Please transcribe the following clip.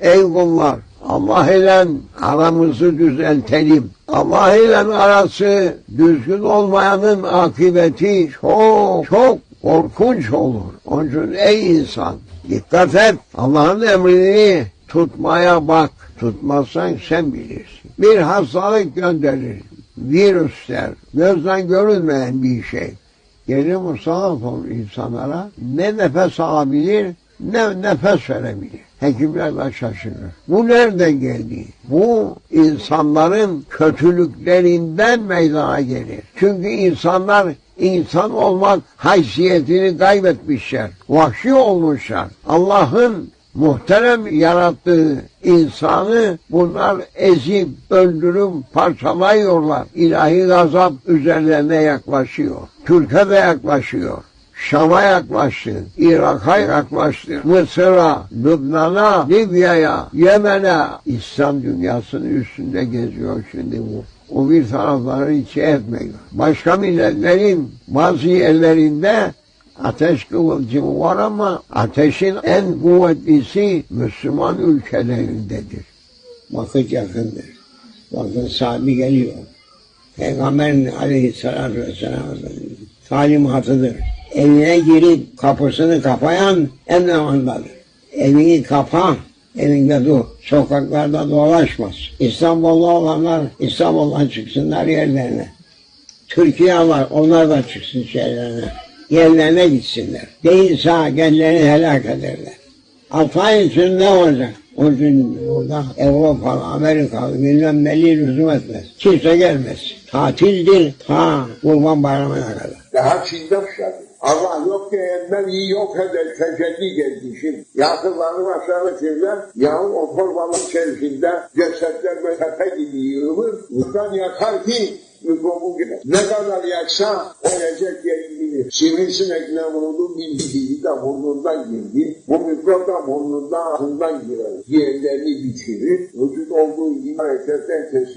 Ey kullar Allah ile aramızı düzeltelim. Allah ile arası düzgün olmayanın akıbeti çok çok korkunç olur. Onun için ey insan dikkat et. Allah'ın emrini tutmaya bak. Tutmazsan sen bilirsin. Bir hastalık gönderir. Virüsler, gözden görülmeyen bir şey. Gelir musallat olur insanlara. Ne nefes alabilir, ne nefes verebilir. Hekimler de şaşırır. Bu nereden geldi? Bu insanların kötülüklerinden meydana gelir. Çünkü insanlar insan olmak haysiyetini kaybetmişler. Vahşi olmuşlar. Allah'ın muhterem yarattığı insanı bunlar ezip, öldürüp, parçalıyorlar. İlahi gazap üzerlerine yaklaşıyor. Türkiye de yaklaşıyor. Şam'a yaklaştı, Irak'a yaklaştı, Mısır'a, Lübnan'a, Libya'ya, Yemen'e. İslam dünyasının üstünde geziyor şimdi bu. O bir tarafları hiç etmiyor. Başka milletlerin bazı yerlerinde ateş kıvılcımı var ama ateşin en kuvvetlisi Müslüman ülkelerindedir. Vakit yakındır. Bakın sahibi geliyor. Peygamberin aleyhissalatü vesselam talimatıdır. Evine girip kapısını kapayan en zamandadır. Evini kapa, evinde dur. Sokaklarda dolaşmaz. İstanbul'da olanlar İstanbul'dan çıksınlar yerlerine. Türkiye var, onlar da çıksın şeylerine. Yerlerine gitsinler. Değilse kendilerini helak ederler. Altı ay için ne olacak? O gün burada Avrupalı, Amerikalı bilmem neli lüzum etmez. Kimse gelmez. Tatildir ta Kurban Bayramı'na kadar. Daha Çin'de başladı. Allah yok diyenler iyi yok eder, tecelli geldi şimdi. Yakınlarını aşağı çevler, yağın o torbalık içerisinde cesetler ve tepe gibi yığılır. Buradan yakar ki mikrobu gider. Ne kadar yaksa ölecek yerini bilir. Sivrisinek ne vurdu bildiği de burnundan girdi. Bu mikrop da burnundan ağzından girer. Diğerlerini bitirir. Vücut olduğu gibi hareketten kesin.